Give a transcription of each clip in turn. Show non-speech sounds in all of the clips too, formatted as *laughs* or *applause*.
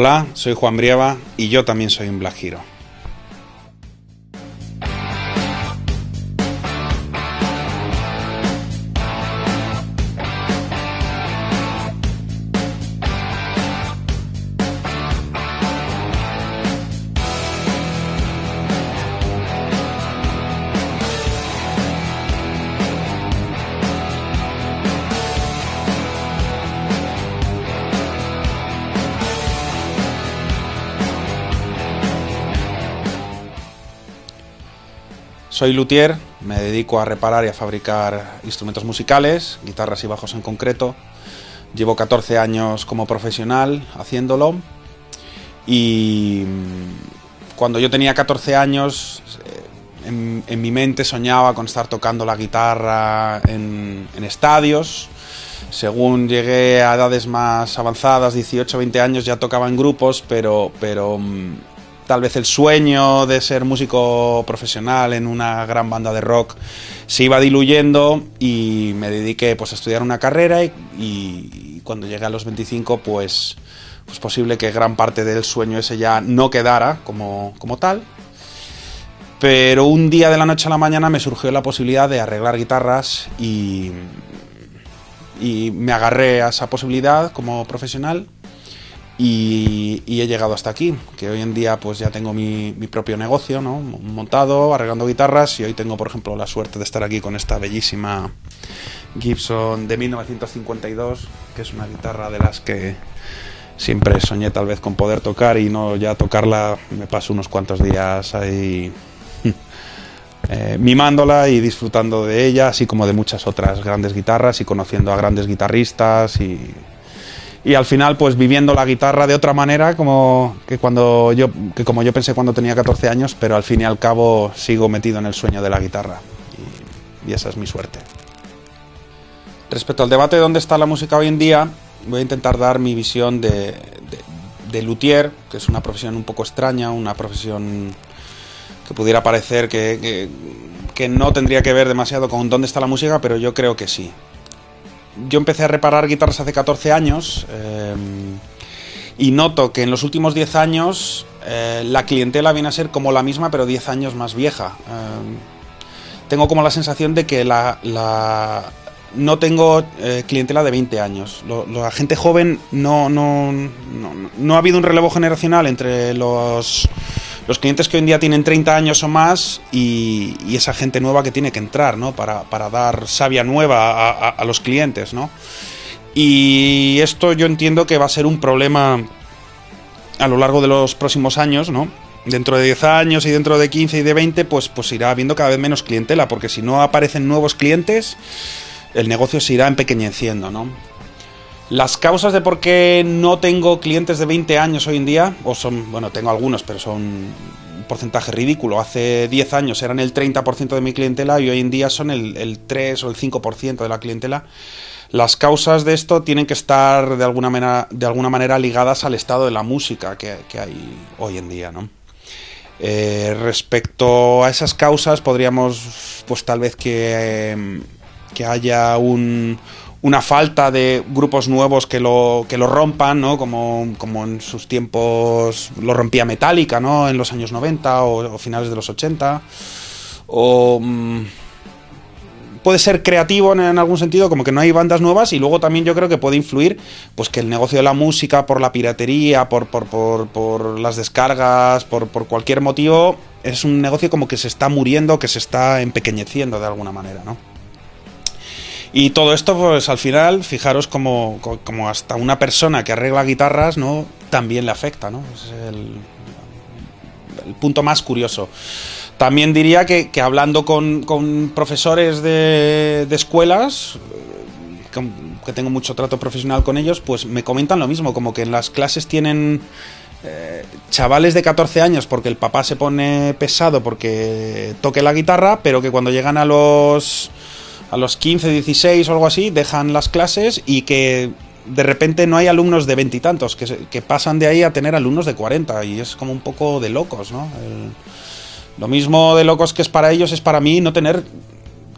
Hola, soy Juan Brieva y yo también soy un Black Hero. Soy luthier, me dedico a reparar y a fabricar instrumentos musicales, guitarras y bajos en concreto. Llevo 14 años como profesional haciéndolo y mm, cuando yo tenía 14 años eh, en, mi mente soñaba con estar tocando la guitarra en, estadios. Según llegué a edades más avanzadas, 18, 20 años, ya tocaba en grupos, pero, pero mm, tal vez el sueño de ser músico profesional en una gran banda de rock se iba diluyendo y me dediqué pues a estudiar una carrera y, cuando llegué a los 25 pues es pues posible que gran parte del sueño ese ya no quedara como, como tal. Pero un día de la noche a la mañana me surgió la posibilidad de arreglar guitarras y, y me agarré a esa posibilidad como profesional y, he llegado hasta aquí, que hoy en día pues ya tengo mi, propio negocio, ¿no? Montado, arreglando guitarras y hoy tengo, por ejemplo, la suerte de estar aquí con esta bellísima Gibson de 1952, que es una guitarra de las que siempre soñé tal vez con poder tocar y no ya tocarla, me paso unos cuantos días ahí *laughs* eh, mimándola y disfrutando de ella, así como de muchas otras grandes guitarras y conociendo a grandes guitarristas y y al final pues viviendo la guitarra de otra manera como que cuando yo que como yo pensé cuando tenía 14 años pero al fin y al cabo sigo metido en el sueño de la guitarra. Y, esa es mi suerte. Respecto al debate de dónde está la música hoy en día voy a intentar dar mi visión de, de, luthier que es una profesión un poco extraña una profesión que pudiera parecer que, que no tendría que ver demasiado con dónde está la música pero yo creo que sí yo empecé a reparar guitarras hace 14 años eh, y noto que en los últimos 10 años eh, la clientela viene a ser como la misma, pero 10 años más vieja. Eh, tengo como la sensación de que la, no tengo clientela de 20 años. la gente joven no, no, no ha habido un relevo generacional entre los los clientes que hoy en día tienen 30 años o más y, esa gente nueva que tiene que entrar, ¿no? Para, dar savia nueva a, los clientes, ¿no? Y esto yo entiendo que va a ser un problema a lo largo de los próximos años, ¿no? Dentro de 10 años y dentro de 15 y de 20, pues, pues irá habiendo cada vez menos clientela, porque si no aparecen nuevos clientes, el negocio se irá empequeñeciendo, ¿no? Las causas de por qué no tengo clientes de 20 años hoy en día, o son, bueno, tengo algunos, pero son un porcentaje ridículo. Hace 10 años eran el 30% de mi clientela y hoy en día son el, 3 o el 5% de la clientela. Las causas de esto tienen que estar de alguna manera, de alguna manera ligadas al estado de la música que, hay hoy en día, ¿no? Eh, respecto a esas causas, podríamos, pues tal vez que, que haya un, una falta de grupos nuevos que lo, que lo rompan, ¿no? Como, como en sus tiempos lo rompía Metallica, ¿no? En los años 90 o, finales de los 80. O... Mm, puede ser creativo en, algún sentido, como que no hay bandas nuevas y luego también yo creo que puede influir pues que el negocio de la música por la piratería, por, por, por, por las descargas, por, por cualquier motivo, es un negocio como que se está muriendo, que se está empequeñeciendo de alguna manera, ¿no? Y todo esto, pues al final, fijaros como, como hasta una persona que arregla guitarras, ¿no? También le afecta, ¿no? Es el, el punto más curioso. También diría que, que hablando con, con, profesores de, de escuelas, que, tengo mucho trato profesional con ellos, pues me comentan lo mismo, como que en las clases tienen eh, chavales de 14 años porque el papá se pone pesado porque toque la guitarra, pero que cuando llegan a los a los 15, 16 o algo así, dejan las clases y que de repente no hay alumnos de veintitantos, que, pasan de ahí a tener alumnos de 40 y es como un poco de locos, ¿no? lo mismo de locos que es para ellos es para mí no tener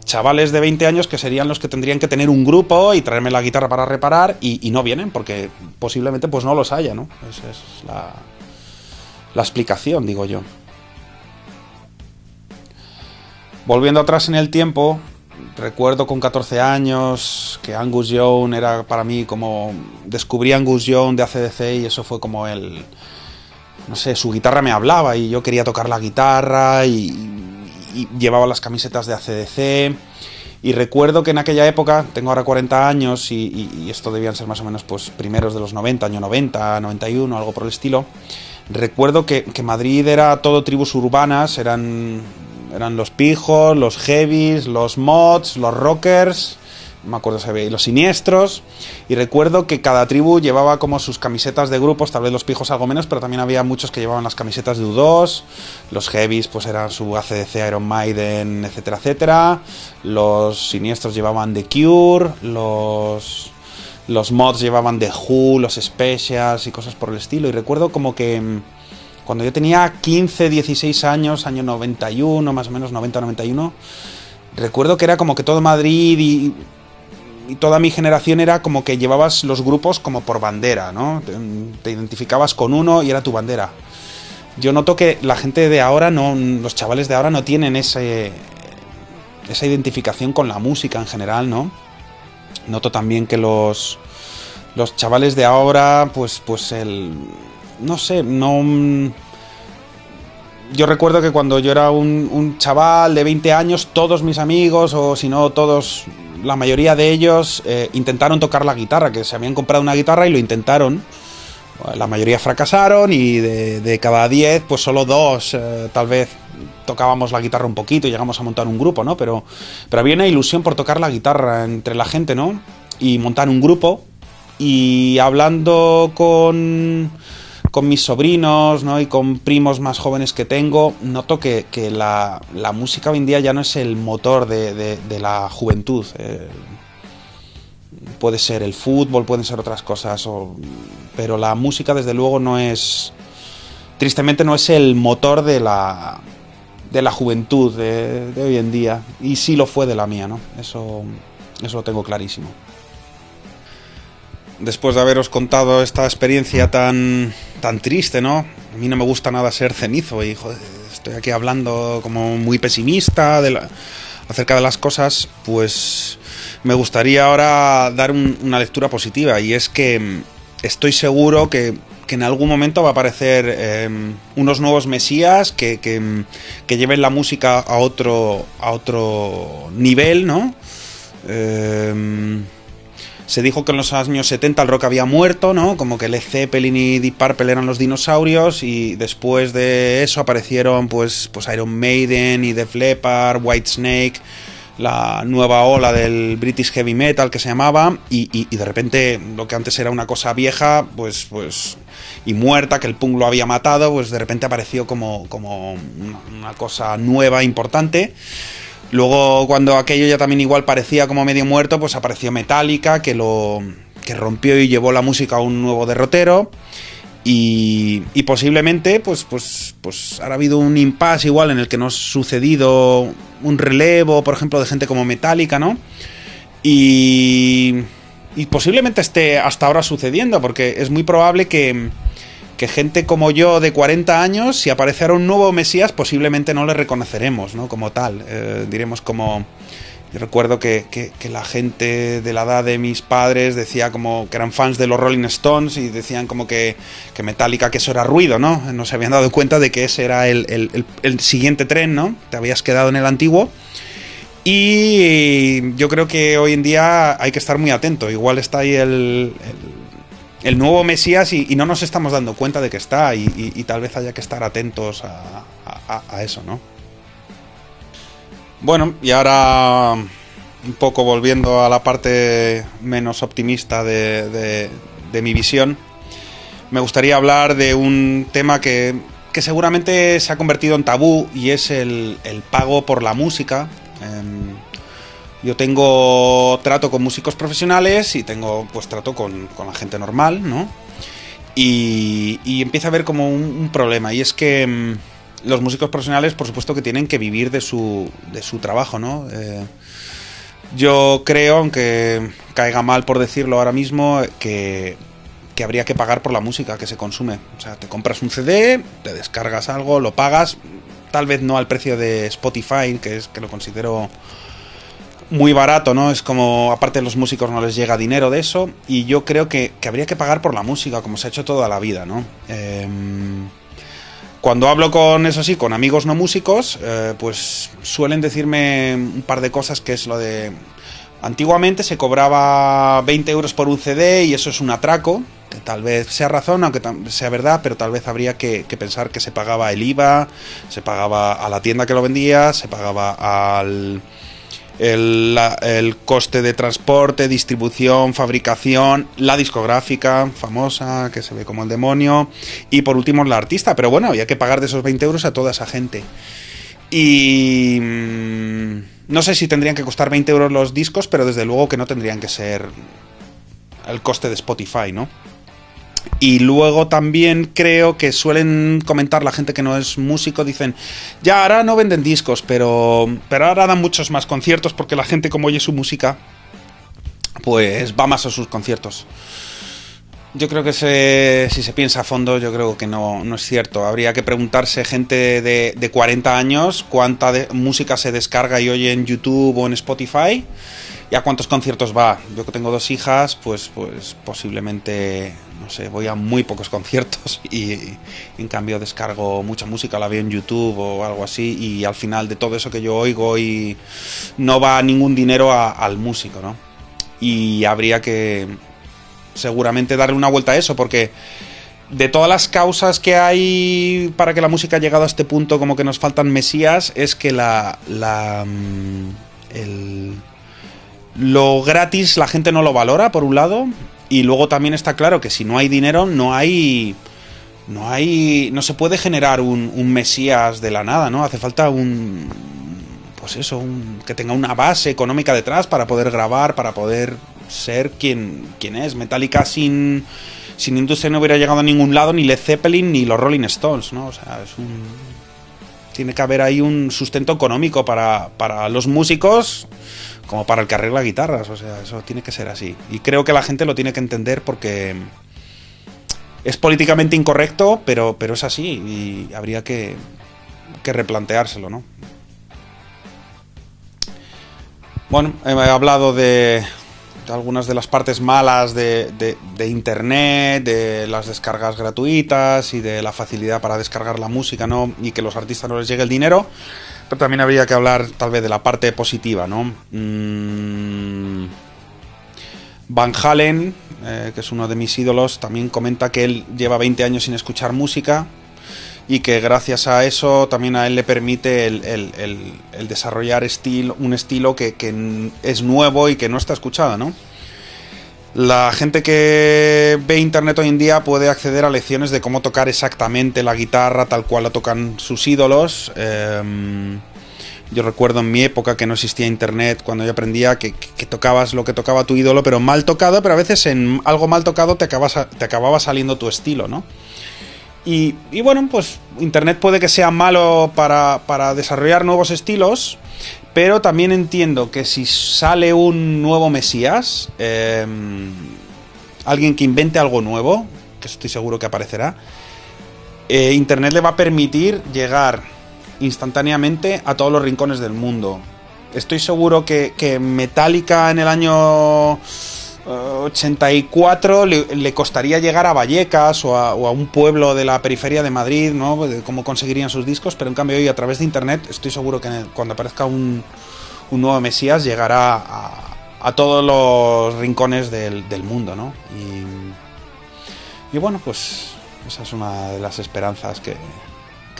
chavales de 20 años que serían los que tendrían que tener un grupo y traerme la guitarra para reparar y, no vienen porque posiblemente pues no los haya, ¿no? Esa es la, la explicación, digo yo. Volviendo atrás en el tiempo, recuerdo con 14 años que Angus Young era para mí como... Descubrí Angus Young de ACDC y eso fue como el... No sé, su guitarra me hablaba y yo quería tocar la guitarra y, llevaba las camisetas de ACDC. Y recuerdo que en aquella época, tengo ahora 40 años y, esto debían ser más o menos pues primeros de los 90, año 90, 91, algo por el estilo. Recuerdo que, que Madrid era todo tribus urbanas, eran eran los pijos, los heavies, los mods, los rockers, me acuerdo si había, los siniestros. Y recuerdo que cada tribu llevaba como sus camisetas de grupos, tal vez los pijos algo menos, pero también había muchos que llevaban las camisetas de U2. Los heavies, pues eran su ACDC, Iron Maiden, etcétera, etcétera. Los siniestros llevaban The Cure, los. Los mods llevaban The Who, los Specials y cosas por el estilo. Y recuerdo como que mm, cuando yo tenía 15, 16 años, año 91, más o menos 90-91, recuerdo que era como que todo Madrid y, toda mi generación era como que llevabas los grupos como por bandera, ¿no? Te, identificabas con uno y era tu bandera. Yo noto que la gente de ahora, no, los chavales de ahora no tienen ese, esa identificación con la música en general, ¿no? Noto también que los, los chavales de ahora, pues, pues el, no sé, no... Yo recuerdo que cuando yo era un, chaval de 20 años, todos mis amigos, o si no todos, la mayoría de ellos, eh, intentaron tocar la guitarra, que se habían comprado una guitarra y lo intentaron. La mayoría fracasaron y de, cada 10, pues solo dos, eh, tal vez tocábamos la guitarra un poquito y llegamos a montar un grupo, ¿no? Pero, pero había una ilusión por tocar la guitarra entre la gente, ¿no? Y montar un grupo. Y hablando con con mis sobrinos ¿no? y con primos más jóvenes que tengo, noto que, la, música hoy en día ya no es el motor de, la juventud. Eh, puede ser el fútbol, pueden ser otras cosas, pero la música desde luego no es, tristemente no es el motor de la, de la juventud de, hoy en día. Y sí lo fue de la mía, ¿no? Eso, eso lo tengo clarísimo después de haberos contado esta experiencia tan, tan triste, ¿no? A mí no me gusta nada ser cenizo y estoy aquí hablando como muy pesimista acerca de las cosas, pues me gustaría ahora dar una lectura positiva y es que mm, estoy seguro que, en algún momento va a aparecer em, unos nuevos mesías que, mm, que, lleven la música a otro, a otro nivel, ¿no? Eh, se dijo que en los años 70 el rock había muerto, ¿no? Como que Led Zeppelin y Deep Purple eran los dinosaurios y después de eso aparecieron pues, pues Iron Maiden y Def Leppard, Whitesnake, la nueva ola del British Heavy Metal que se llamaba y, de repente lo que antes era una cosa vieja, pues, pues y muerta, que el punk lo había matado, pues de repente apareció como, como una cosa nueva, importante. Luego, cuando aquello ya también igual parecía como medio muerto, pues apareció Metallica, que lo que rompió y llevó la música a un nuevo derrotero. Y, posiblemente, pues, pues, pues ha habido un impasse igual en el que no ha sucedido un relevo, por ejemplo, de gente como Metallica, ¿no? Y, y posiblemente esté hasta ahora sucediendo, porque es muy probable que, que gente como yo de 40 años, si apareciera un nuevo Mesías, posiblemente no le reconoceremos, ¿no? Como tal. Eh, diremos como... Yo recuerdo que, la gente de la edad de mis padres decía como que eran fans de los Rolling Stones y decían como que, que Metallica que eso era ruido, ¿no? No se habían dado cuenta de que ese era el, siguiente tren, ¿no? Te habías quedado en el antiguo. Y yo creo que hoy en día hay que estar muy atento. Igual está ahí el el nuevo Mesías y, no nos estamos dando cuenta de que está y, tal vez haya que estar atentos a, eso, ¿no? Bueno, y ahora un poco volviendo a la parte menos optimista de, mi visión, me gustaría hablar de un tema que, seguramente se ha convertido en tabú y es el, pago por la música. Em, yo tengo trato con músicos profesionales y tengo pues trato con, la gente normal, ¿no? Y, empieza a haber como un, problema y es que mm, los músicos profesionales, por supuesto, que tienen que vivir de su, de su trabajo, ¿no? Eh, yo creo, aunque caiga mal por decirlo ahora mismo, que, que habría que pagar por la música que se consume. O sea, te compras un CD, te descargas algo, lo pagas, tal vez no al precio de Spotify, que es que lo considero muy barato, ¿no? Es como, aparte los músicos no les llega dinero de eso, y yo creo que, habría que pagar por la música, como se ha hecho toda la vida, ¿no? Em, cuando hablo con, eso sí, con amigos no músicos, eh, pues suelen decirme un par de cosas que es lo de... Antiguamente se cobraba 20 euros por un CD y eso es un atraco, que tal vez sea razón, aunque sea verdad, pero tal vez habría que, que pensar que se pagaba el IVA, se pagaba a la tienda que lo vendía, se pagaba al el, coste de transporte, distribución, fabricación, la discográfica famosa, que se ve como el demonio, y por último la artista. Pero bueno, había que pagar de esos 20 euros a toda esa gente. Y mm, no sé si tendrían que costar 20 euros los discos, pero desde luego que no tendrían que ser el coste de Spotify, ¿no? Y luego también creo que suelen comentar la gente que no es músico, dicen, ya ahora no venden discos, pero, pero ahora dan muchos más conciertos porque la gente como oye su música, pues va más a sus conciertos. Yo creo que si se piensa a fondo, yo creo que no, no es cierto. Habría que preguntarse gente de, de 40 años cuánta música se descarga y oye en YouTube o en Spotify y a cuántos conciertos va. Yo que tengo dos hijas, pues, pues posiblemente no sé, voy a muy pocos conciertos *laughs* y, en cambio descargo mucha música, la veo en YouTube o algo así y al final de todo eso que yo oigo y no va ningún dinero al músico, ¿no? Y habría que seguramente darle una vuelta a eso porque de todas las causas que hay para que la música haya llegado a este punto como que nos faltan mesías es que la, mm, lo gratis la gente no lo valora por un lado y luego también está claro que si no hay dinero, no hay. No hay. No se puede generar un, Mesías de la nada, ¿no? Hace falta un. Pues eso, un, que tenga una base económica detrás para poder grabar, para poder ser quien, quien es. Metallica sin. Sin industria no hubiera llegado a ningún lado, ni Led Zeppelin, ni los Rolling Stones, ¿no? O sea, es un. Tiene que haber ahí un sustento económico para, para los músicos como para el que arregla guitarras, o sea, eso tiene que ser así. Y creo que la gente lo tiene que entender porque es políticamente incorrecto, pero, pero es así y habría que, que replanteárselo, ¿no? Bueno, he hablado de, algunas de las partes malas de, de, Internet, de las descargas gratuitas y de la facilidad para descargar la música, ¿no? Y que los artistas no les llegue el dinero también habría que hablar tal vez de la parte positiva, ¿no? Mm, Van Halen, eh, que es uno de mis ídolos, también comenta que él lleva 20 años sin escuchar música y que gracias a eso también a él le permite el, desarrollar un estilo que, que, es nuevo y que no está escuchado, ¿no? La gente que ve internet hoy en día puede acceder a lecciones de cómo tocar exactamente la guitarra tal cual la tocan sus ídolos. Em, yo recuerdo en mi época que no existía internet, cuando yo aprendía que, tocabas lo que tocaba tu ídolo, pero mal tocado, pero a veces en algo mal tocado te, te acababa saliendo tu estilo, ¿no? Y, bueno, pues internet puede que sea malo para, para desarrollar nuevos estilos, pero también entiendo que si sale un nuevo Mesías, em, alguien que invente algo nuevo, que estoy seguro que aparecerá, eh, Internet le va a permitir llegar instantáneamente a todos los rincones del mundo. Estoy seguro que, que Metallica en el año 84 le, costaría llegar a Vallecas o a, un pueblo de la periferia de Madrid, ¿no? Cómo conseguirían sus discos, pero en cambio hoy a través de internet estoy seguro que cuando aparezca un, nuevo Mesías llegará a, todos los rincones del, mundo, ¿no? Y, bueno, pues esa es una de las esperanzas que,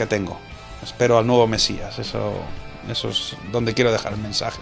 tengo. Espero al nuevo Mesías, eso es donde quiero dejar el mensaje.